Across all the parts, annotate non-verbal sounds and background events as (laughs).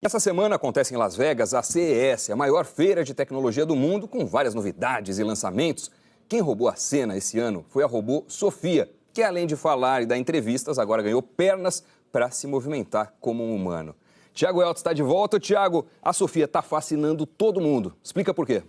Essa semana acontece em Las Vegas a CES, a maior feira de tecnologia do mundo, com várias novidades e lançamentos. Quem roubou a cena esse ano foi a robô Sofia, que além de falar e dar entrevistas, agora ganhou pernas para se movimentar como um humano. Tiago Elton está de volta. Tiago, a Sofia está fascinando todo mundo. Explica por quê.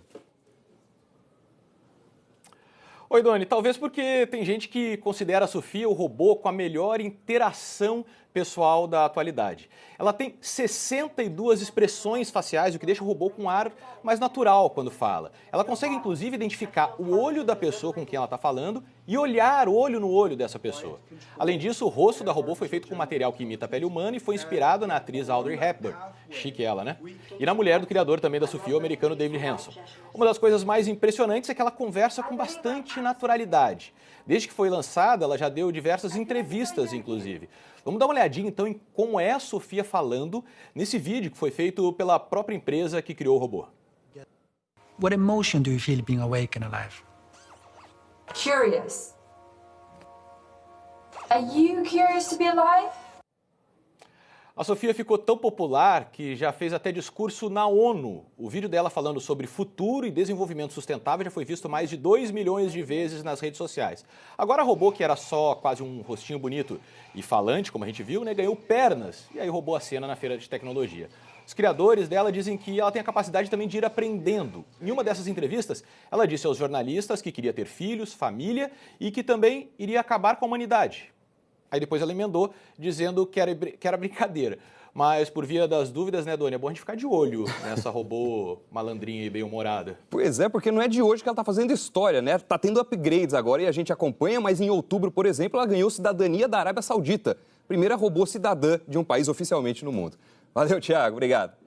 Oi, Doni. Talvez porque tem gente que considera a Sofia o robô com a melhor interação pessoal da atualidade. Ela tem 62 expressões faciais, o que deixa o robô com um ar mais natural quando fala. Ela consegue, inclusive, identificar o olho da pessoa com quem ela está falando e olhar olho no olho dessa pessoa. Além disso, o rosto da robô foi feito com material que imita a pele humana e foi inspirado na atriz Audrey Hepburn. Chique ela, né? E na mulher do criador também da Sofia, o americano David Hanson. Uma das coisas mais impressionantes é que ela conversa com bastante naturalidade. Desde que foi lançada, ela já deu diversas entrevistas, inclusive. Vamos dar uma olhadinha então em como é a Sofia falando nesse vídeo que foi feito pela própria empresa que criou o robô. What emotion do you feel being awake and alive? Curious. Are you curious to be alive? A Sofia ficou tão popular que já fez até discurso na ONU. O vídeo dela falando sobre futuro e desenvolvimento sustentável já foi visto mais de 2 milhões de vezes nas redes sociais. Agora a robô, que era só quase um rostinho bonito e falante, como a gente viu, né, ganhou pernas e aí roubou a cena na feira de tecnologia. Os criadores dela dizem que ela tem a capacidade também de ir aprendendo. Em uma dessas entrevistas, ela disse aos jornalistas que queria ter filhos, família e que também iria acabar com a humanidade. Aí depois ela emendou dizendo que era, que era brincadeira. Mas por via das dúvidas, né, Doni, é bom a gente ficar de olho nessa robô (laughs) malandrinha e bem-humorada. Pois é, porque não é de hoje que ela está fazendo história, né? Está tendo upgrades agora e a gente acompanha, mas em outubro, por exemplo, ela ganhou cidadania da Arábia Saudita. Primeira robô cidadã de um país oficialmente no mundo. Valeu, Tiago. Obrigado.